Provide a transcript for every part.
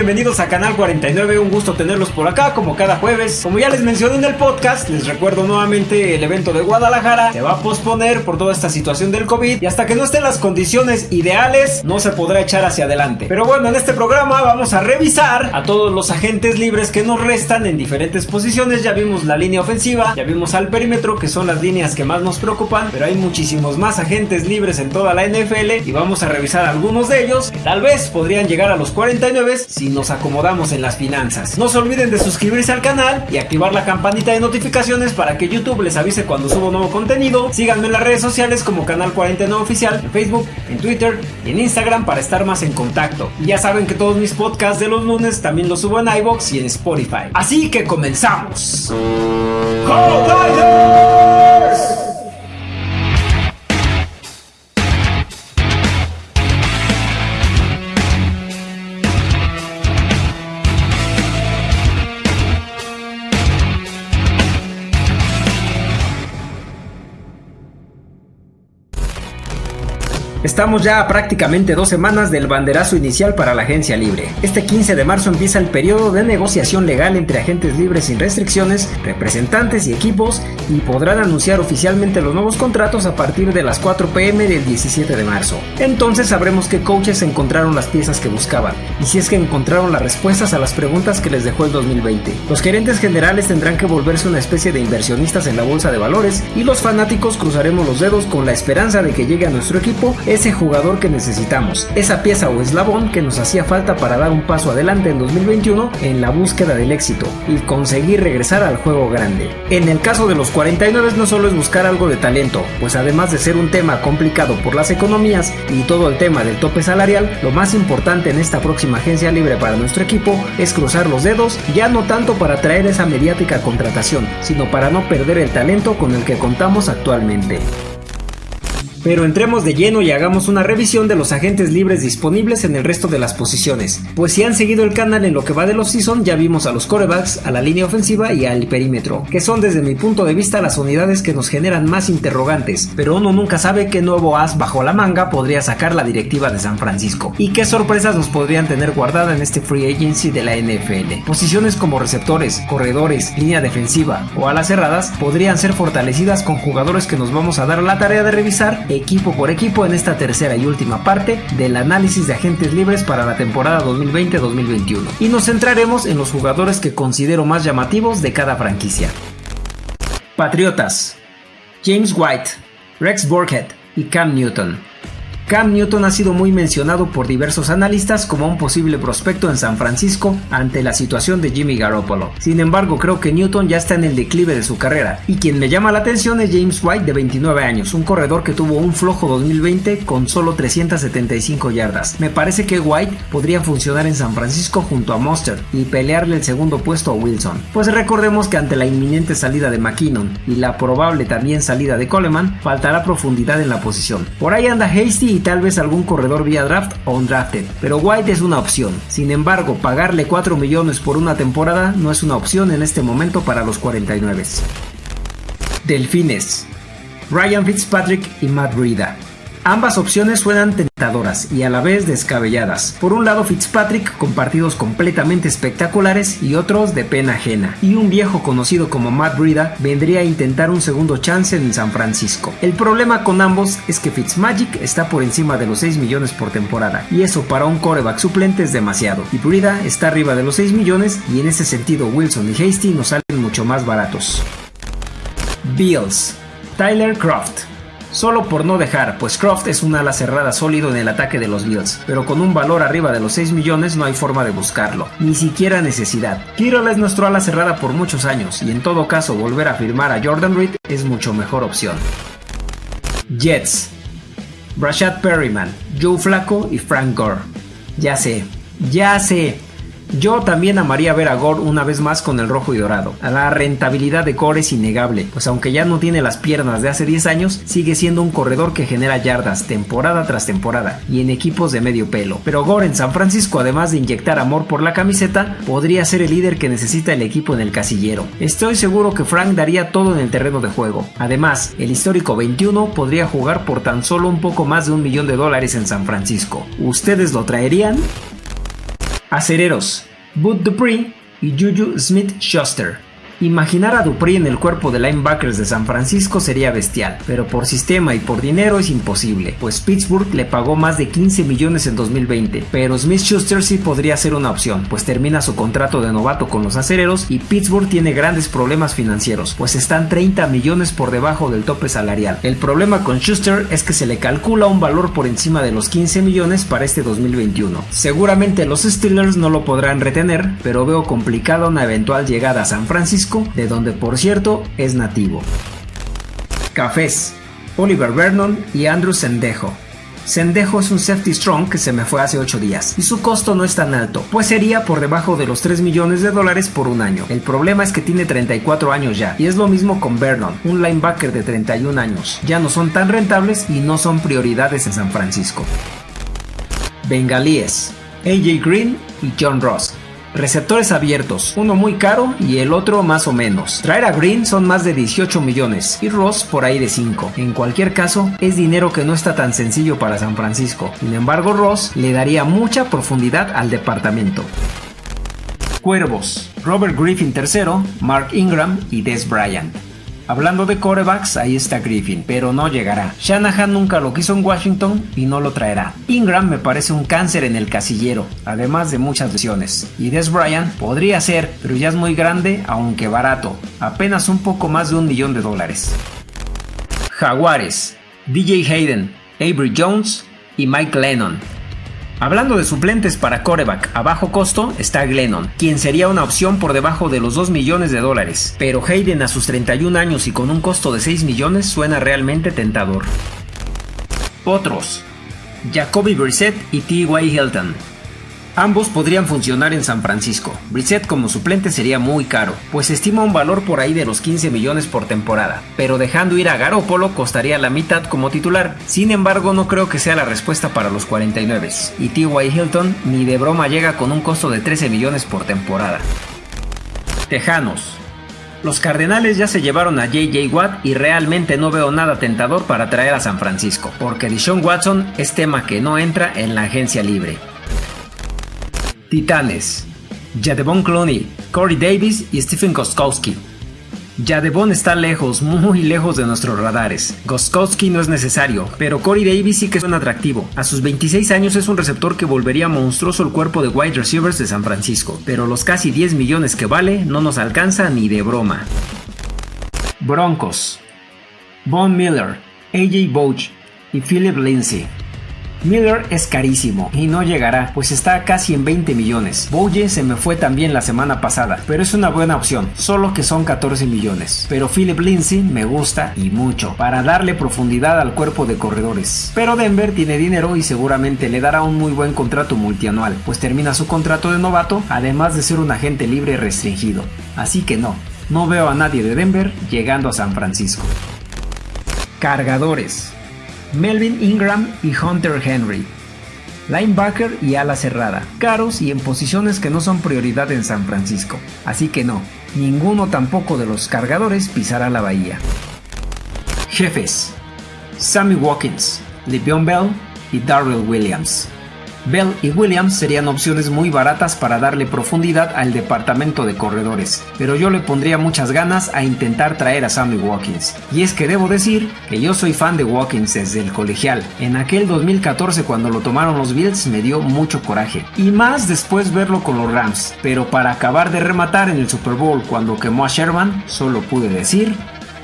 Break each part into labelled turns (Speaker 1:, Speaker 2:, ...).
Speaker 1: Bienvenidos a Canal 49, un gusto tenerlos por acá como cada jueves. Como ya les mencioné en el podcast, les recuerdo nuevamente el evento de Guadalajara se va a posponer por toda esta situación del COVID y hasta que no estén las condiciones ideales no se podrá echar hacia adelante. Pero bueno, en este programa vamos a revisar a todos los agentes libres que nos restan en diferentes posiciones. Ya vimos la línea ofensiva, ya vimos al perímetro que son las líneas que más nos preocupan, pero hay muchísimos más agentes libres en toda la NFL y vamos a revisar algunos de ellos que tal vez podrían llegar a los 49 si nos acomodamos en las finanzas. No se olviden de suscribirse al canal y activar la campanita de notificaciones para que YouTube les avise cuando subo nuevo contenido. Síganme en las redes sociales como Canal 49 Oficial, en Facebook, en Twitter y en Instagram para estar más en contacto. Y ya saben que todos mis podcasts de los lunes también los subo en iBox y en Spotify. Así que comenzamos. Estamos ya a prácticamente dos semanas del banderazo inicial para la agencia libre. Este 15 de marzo empieza el periodo de negociación legal entre agentes libres sin restricciones, representantes y equipos y podrán anunciar oficialmente los nuevos contratos a partir de las 4 pm del 17 de marzo. Entonces sabremos qué coaches encontraron las piezas que buscaban y si es que encontraron las respuestas a las preguntas que les dejó el 2020. Los gerentes generales tendrán que volverse una especie de inversionistas en la bolsa de valores y los fanáticos cruzaremos los dedos con la esperanza de que llegue a nuestro equipo ese jugador que necesitamos, esa pieza o eslabón que nos hacía falta para dar un paso adelante en 2021 en la búsqueda del éxito y conseguir regresar al juego grande. En el caso de los 49 no solo es buscar algo de talento, pues además de ser un tema complicado por las economías y todo el tema del tope salarial, lo más importante en esta próxima agencia libre para nuestro equipo es cruzar los dedos, ya no tanto para traer esa mediática contratación, sino para no perder el talento con el que contamos actualmente. Pero entremos de lleno y hagamos una revisión de los agentes libres disponibles en el resto de las posiciones. Pues si han seguido el canal en lo que va de los season, ya vimos a los corebacks, a la línea ofensiva y al perímetro, que son desde mi punto de vista las unidades que nos generan más interrogantes, pero uno nunca sabe qué nuevo as bajo la manga podría sacar la directiva de San Francisco y qué sorpresas nos podrían tener guardada en este free agency de la NFL. Posiciones como receptores, corredores, línea defensiva o alas cerradas podrían ser fortalecidas con jugadores que nos vamos a dar la tarea de revisar equipo por equipo en esta tercera y última parte del análisis de agentes libres para la temporada 2020-2021. Y nos centraremos en los jugadores que considero más llamativos de cada franquicia. Patriotas. James White, Rex Burkhead y Cam Newton. Cam Newton ha sido muy mencionado por diversos analistas como un posible prospecto en San Francisco ante la situación de Jimmy Garoppolo. Sin embargo, creo que Newton ya está en el declive de su carrera y quien me llama la atención es James White de 29 años, un corredor que tuvo un flojo 2020 con solo 375 yardas. Me parece que White podría funcionar en San Francisco junto a Monster y pelearle el segundo puesto a Wilson. Pues recordemos que ante la inminente salida de McKinnon y la probable también salida de Coleman, faltará profundidad en la posición. Por ahí anda Hasty y tal vez algún corredor vía draft o undrafted, pero White es una opción. Sin embargo, pagarle 4 millones por una temporada no es una opción en este momento para los 49. Delfines. Ryan Fitzpatrick y Matt Breida. Ambas opciones suenan tentadoras y a la vez descabelladas. Por un lado Fitzpatrick con partidos completamente espectaculares y otros de pena ajena. Y un viejo conocido como Matt Breida vendría a intentar un segundo chance en San Francisco. El problema con ambos es que Fitzmagic está por encima de los 6 millones por temporada y eso para un coreback suplente es demasiado. Y Breida está arriba de los 6 millones y en ese sentido Wilson y Hasty nos salen mucho más baratos. Bills. Tyler Croft. Solo por no dejar, pues Croft es un ala cerrada sólido en el ataque de los Bills, pero con un valor arriba de los 6 millones no hay forma de buscarlo, ni siquiera necesidad. Kittle es nuestro ala cerrada por muchos años y en todo caso volver a firmar a Jordan Reed es mucho mejor opción. Jets. Brashad Perryman, Joe Flacco y Frank Gore. Ya sé, ya sé, yo también amaría ver a Gore una vez más con el rojo y dorado. La rentabilidad de Gore es innegable, pues aunque ya no tiene las piernas de hace 10 años, sigue siendo un corredor que genera yardas temporada tras temporada y en equipos de medio pelo. Pero Gore en San Francisco, además de inyectar amor por la camiseta, podría ser el líder que necesita el equipo en el casillero. Estoy seguro que Frank daría todo en el terreno de juego. Además, el histórico 21 podría jugar por tan solo un poco más de un millón de dólares en San Francisco. ¿Ustedes lo traerían? Acereros, Bud Dupree y Juju Smith-Schuster. Imaginar a Dupree en el cuerpo de linebackers de San Francisco sería bestial, pero por sistema y por dinero es imposible, pues Pittsburgh le pagó más de 15 millones en 2020, pero Smith Schuster sí podría ser una opción, pues termina su contrato de novato con los acereros y Pittsburgh tiene grandes problemas financieros, pues están 30 millones por debajo del tope salarial. El problema con Schuster es que se le calcula un valor por encima de los 15 millones para este 2021. Seguramente los Steelers no lo podrán retener, pero veo complicada una eventual llegada a San Francisco de donde por cierto es nativo. Cafés, Oliver Vernon y Andrew Sendejo. Sendejo es un safety strong que se me fue hace 8 días y su costo no es tan alto, pues sería por debajo de los 3 millones de dólares por un año. El problema es que tiene 34 años ya y es lo mismo con Vernon, un linebacker de 31 años. Ya no son tan rentables y no son prioridades en San Francisco. Bengalíes, AJ Green y John Ross. Receptores abiertos, uno muy caro y el otro más o menos. Traer a Green son más de 18 millones y Ross por ahí de 5. En cualquier caso, es dinero que no está tan sencillo para San Francisco. Sin embargo, Ross le daría mucha profundidad al departamento. Cuervos, Robert Griffin III, Mark Ingram y Des Bryant. Hablando de corebacks, ahí está Griffin, pero no llegará. Shanahan nunca lo quiso en Washington y no lo traerá. Ingram me parece un cáncer en el casillero, además de muchas lesiones. Y Des Bryant podría ser, pero ya es muy grande, aunque barato, apenas un poco más de un millón de dólares. Jaguares, DJ Hayden, Avery Jones y Mike Lennon. Hablando de suplentes para coreback a bajo costo, está Glennon, quien sería una opción por debajo de los 2 millones de dólares, pero Hayden a sus 31 años y con un costo de 6 millones suena realmente tentador. Otros, Jacoby Brissett y T.Y. Hilton. Ambos podrían funcionar en San Francisco. Brissett como suplente sería muy caro, pues estima un valor por ahí de los 15 millones por temporada, pero dejando ir a Garoppolo costaría la mitad como titular. Sin embargo, no creo que sea la respuesta para los 49. Y T.Y. Hilton ni de broma llega con un costo de 13 millones por temporada. Tejanos. Los Cardenales ya se llevaron a JJ Watt y realmente no veo nada tentador para traer a San Francisco, porque Dishon Watson es tema que no entra en la agencia libre. Titanes. Jadevon Clooney, Corey Davis y Stephen Goskowski. Jadevon está lejos, muy lejos de nuestros radares. Goskowski no es necesario, pero Corey Davis sí que es un atractivo. A sus 26 años es un receptor que volvería monstruoso el cuerpo de wide receivers de San Francisco, pero los casi 10 millones que vale no nos alcanza ni de broma. Broncos. Von Miller, AJ Boach y Philip Lindsay. Miller es carísimo y no llegará, pues está casi en 20 millones. Bouye se me fue también la semana pasada, pero es una buena opción, solo que son 14 millones. Pero Philip Lindsay me gusta y mucho, para darle profundidad al cuerpo de corredores. Pero Denver tiene dinero y seguramente le dará un muy buen contrato multianual, pues termina su contrato de novato, además de ser un agente libre restringido. Así que no, no veo a nadie de Denver llegando a San Francisco. Cargadores. Melvin Ingram y Hunter Henry. Linebacker y ala cerrada, caros y en posiciones que no son prioridad en San Francisco. Así que no, ninguno tampoco de los cargadores pisará la bahía. Jefes. Sammy Watkins, Le'Veon Bell y Darrell Williams. Bell y Williams serían opciones muy baratas para darle profundidad al departamento de corredores, pero yo le pondría muchas ganas a intentar traer a Sammy Watkins. Y es que debo decir que yo soy fan de Watkins desde el colegial. En aquel 2014 cuando lo tomaron los Bills me dio mucho coraje. Y más después verlo con los Rams. Pero para acabar de rematar en el Super Bowl cuando quemó a Sherman, solo pude decir,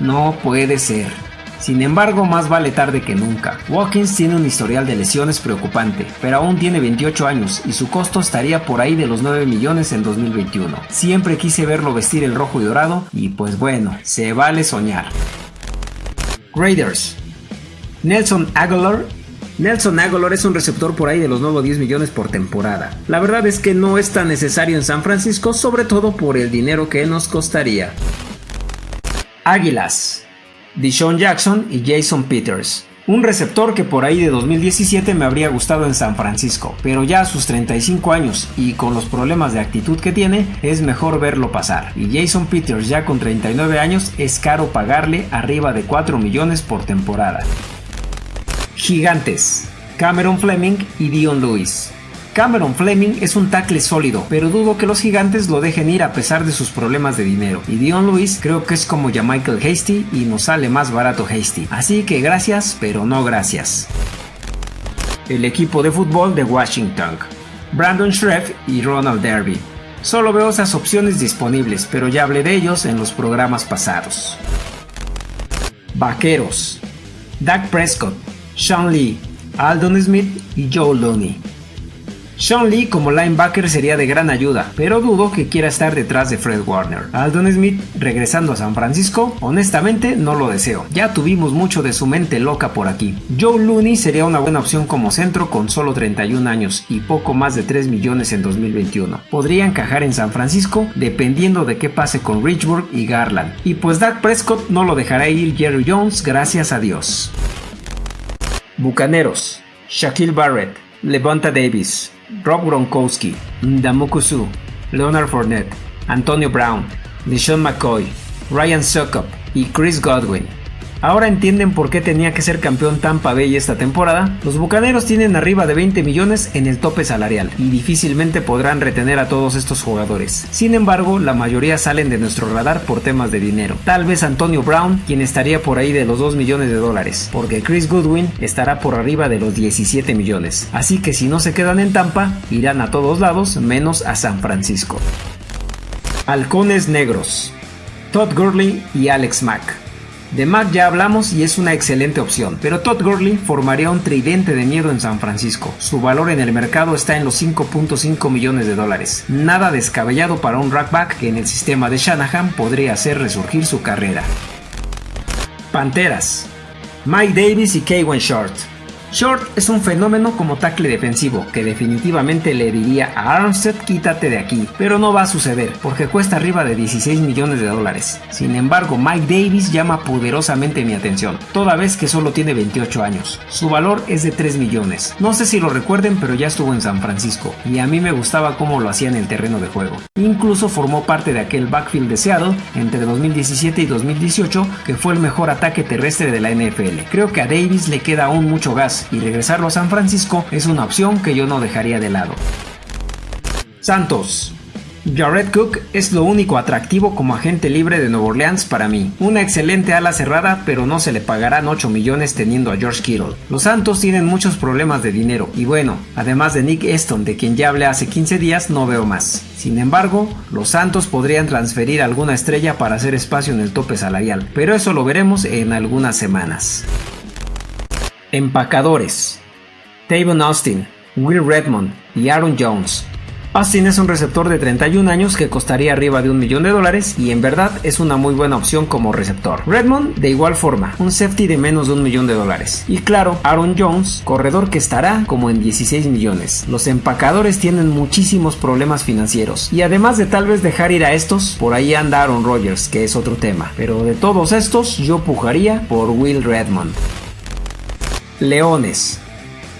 Speaker 1: no puede ser. Sin embargo, más vale tarde que nunca. Watkins tiene un historial de lesiones preocupante, pero aún tiene 28 años y su costo estaría por ahí de los 9 millones en 2021. Siempre quise verlo vestir el rojo y dorado y pues bueno, se vale soñar. Raiders. Nelson Aguilar Nelson Aguilar es un receptor por ahí de los nuevos 10 millones por temporada. La verdad es que no es tan necesario en San Francisco, sobre todo por el dinero que nos costaría. Águilas. Dishon Jackson y Jason Peters. Un receptor que por ahí de 2017 me habría gustado en San Francisco, pero ya a sus 35 años y con los problemas de actitud que tiene, es mejor verlo pasar. Y Jason Peters ya con 39 años es caro pagarle arriba de 4 millones por temporada. Gigantes. Cameron Fleming y Dion Lewis. Cameron Fleming es un tackle sólido, pero dudo que los gigantes lo dejen ir a pesar de sus problemas de dinero. Y Dion Lewis creo que es como ya Michael Hasty y nos sale más barato Hasty. Así que gracias, pero no gracias. El equipo de fútbol de Washington. Brandon Schreff y Ronald Derby. Solo veo esas opciones disponibles, pero ya hablé de ellos en los programas pasados. Vaqueros. Dak Prescott, Sean Lee, Aldon Smith y Joe Looney. Sean Lee como linebacker sería de gran ayuda, pero dudo que quiera estar detrás de Fred Warner. Aldon Smith regresando a San Francisco, honestamente no lo deseo. Ya tuvimos mucho de su mente loca por aquí. Joe Looney sería una buena opción como centro con solo 31 años y poco más de 3 millones en 2021. Podría encajar en San Francisco dependiendo de qué pase con Richburg y Garland. Y pues Dak Prescott no lo dejará ir Jerry Jones, gracias a Dios. Bucaneros, Shaquille Barrett, Levanta Davis, Rob Gronkowski, Ndamukusu, Leonard Fournette, Antonio Brown, LeSean McCoy, Ryan Suckup y Chris Godwin. Ahora entienden por qué tenía que ser campeón Tampa Bay esta temporada. Los Bucaneros tienen arriba de 20 millones en el tope salarial y difícilmente podrán retener a todos estos jugadores. Sin embargo, la mayoría salen de nuestro radar por temas de dinero. Tal vez Antonio Brown, quien estaría por ahí de los 2 millones de dólares, porque Chris Goodwin estará por arriba de los 17 millones. Así que si no se quedan en Tampa, irán a todos lados menos a San Francisco. Halcones Negros. Todd Gurley y Alex Mack. De Mac ya hablamos y es una excelente opción, pero Todd Gurley formaría un tridente de miedo en San Francisco. Su valor en el mercado está en los 5.5 millones de dólares. Nada descabellado para un rackback que en el sistema de Shanahan podría hacer resurgir su carrera. Panteras. Mike Davis y Kaywan Short. Short es un fenómeno como tackle defensivo, que definitivamente le diría a Armstead quítate de aquí, pero no va a suceder, porque cuesta arriba de 16 millones de dólares. Sin embargo, Mike Davis llama poderosamente mi atención, toda vez que solo tiene 28 años. Su valor es de 3 millones. No sé si lo recuerden, pero ya estuvo en San Francisco, y a mí me gustaba cómo lo hacía en el terreno de juego. Incluso formó parte de aquel backfield de Seattle entre 2017 y 2018, que fue el mejor ataque terrestre de la NFL. Creo que a Davis le queda aún mucho gas y regresarlo a San Francisco es una opción que yo no dejaría de lado. Santos. Jared Cook es lo único atractivo como agente libre de Nueva Orleans para mí. Una excelente ala cerrada, pero no se le pagarán 8 millones teniendo a George Kittle. Los Santos tienen muchos problemas de dinero y bueno, además de Nick Eston, de quien ya hablé hace 15 días, no veo más. Sin embargo, los Santos podrían transferir alguna estrella para hacer espacio en el tope salarial, pero eso lo veremos en algunas semanas. Empacadores. Tavon Austin, Will Redmond y Aaron Jones. Austin es un receptor de 31 años que costaría arriba de un millón de dólares y en verdad es una muy buena opción como receptor. Redmond de igual forma, un safety de menos de un millón de dólares. Y claro, Aaron Jones, corredor que estará como en 16 millones. Los empacadores tienen muchísimos problemas financieros y además de tal vez dejar ir a estos, por ahí anda Aaron Rodgers, que es otro tema. Pero de todos estos, yo pujaría por Will Redmond. Leones.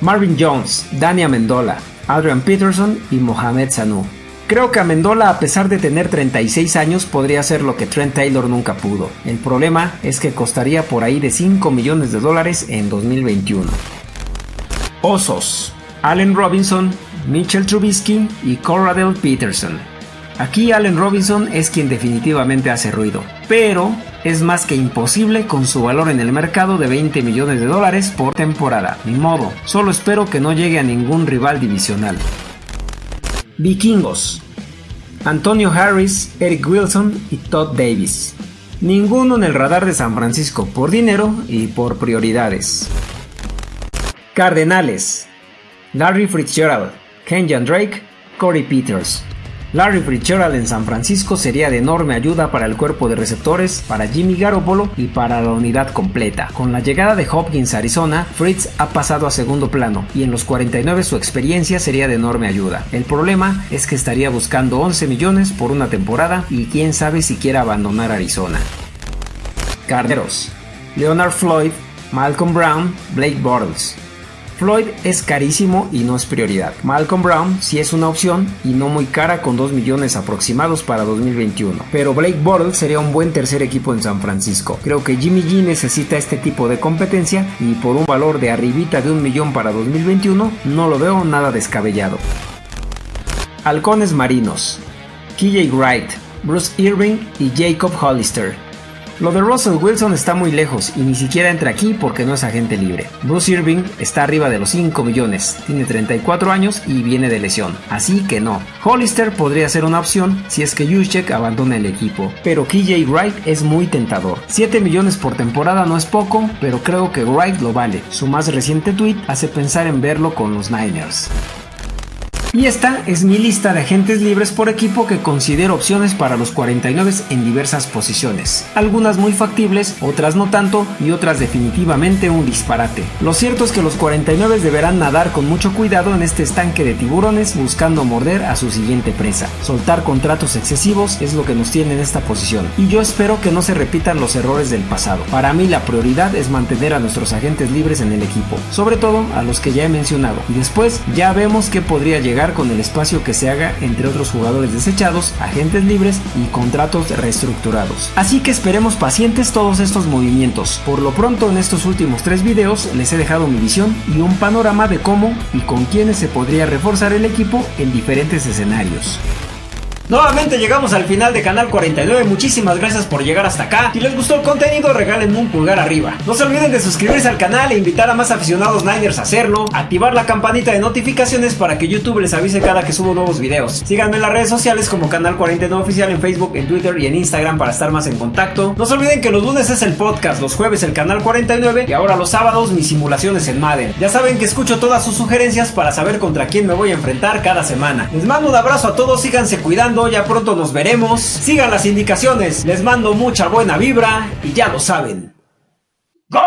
Speaker 1: Marvin Jones, Dani Amendola, Adrian Peterson y Mohamed Sanu. Creo que Amendola, a pesar de tener 36 años, podría hacer lo que Trent Taylor nunca pudo. El problema es que costaría por ahí de 5 millones de dólares en 2021. Osos. Allen Robinson, Mitchell Trubisky y Corradell Peterson. Aquí Allen Robinson es quien definitivamente hace ruido, pero es más que imposible con su valor en el mercado de 20 millones de dólares por temporada. Ni modo, solo espero que no llegue a ningún rival divisional. Vikingos. Antonio Harris, Eric Wilson y Todd Davis. Ninguno en el radar de San Francisco por dinero y por prioridades. Cardenales. Larry Fitzgerald, Kenyan Drake, Corey Peters. Larry Fitzgerald en San Francisco sería de enorme ayuda para el cuerpo de receptores, para Jimmy Garoppolo y para la unidad completa. Con la llegada de Hopkins a Arizona, Fritz ha pasado a segundo plano y en los 49 su experiencia sería de enorme ayuda. El problema es que estaría buscando 11 millones por una temporada y quién sabe si quiera abandonar Arizona. Carneros, Leonard Floyd, Malcolm Brown, Blake Bortles. Floyd es carísimo y no es prioridad. Malcolm Brown sí es una opción y no muy cara con 2 millones aproximados para 2021. Pero Blake Bortles sería un buen tercer equipo en San Francisco. Creo que Jimmy G necesita este tipo de competencia y por un valor de arribita de un millón para 2021 no lo veo nada descabellado. Halcones Marinos. KJ Wright, Bruce Irving y Jacob Hollister. Lo de Russell Wilson está muy lejos y ni siquiera entra aquí porque no es agente libre. Bruce Irving está arriba de los 5 millones, tiene 34 años y viene de lesión, así que no. Hollister podría ser una opción si es que Juszczyk abandona el equipo, pero KJ Wright es muy tentador. 7 millones por temporada no es poco, pero creo que Wright lo vale. Su más reciente tweet hace pensar en verlo con los Niners. Y esta es mi lista de agentes libres por equipo que considero opciones para los 49 en diversas posiciones. Algunas muy factibles, otras no tanto y otras definitivamente un disparate. Lo cierto es que los 49 deberán nadar con mucho cuidado en este estanque de tiburones buscando morder a su siguiente presa. Soltar contratos excesivos es lo que nos tiene en esta posición y yo espero que no se repitan los errores del pasado. Para mí la prioridad es mantener a nuestros agentes libres en el equipo, sobre todo a los que ya he mencionado y después ya vemos que podría llegar con el espacio que se haga entre otros jugadores desechados, agentes libres y contratos reestructurados. Así que esperemos pacientes todos estos movimientos. Por lo pronto en estos últimos tres videos les he dejado mi visión y un panorama de cómo y con quiénes se podría reforzar el equipo en diferentes escenarios. Nuevamente llegamos al final de Canal 49, muchísimas gracias por llegar hasta acá. Si les gustó el contenido, regalen un pulgar arriba. No se olviden de suscribirse al canal e invitar a más aficionados Niners a hacerlo. Activar la campanita de notificaciones para que YouTube les avise cada que subo nuevos videos. Síganme en las redes sociales como Canal 49 Oficial en Facebook, en Twitter y en Instagram para estar más en contacto. No se olviden que los lunes es el podcast, los jueves el Canal 49 y ahora los sábados mis simulaciones en Madden. Ya saben que escucho todas sus sugerencias para saber contra quién me voy a enfrentar cada semana. Les mando un abrazo a todos, síganse cuidando ya pronto nos veremos. Sigan las indicaciones, les mando mucha buena vibra y ya lo saben. ¡Go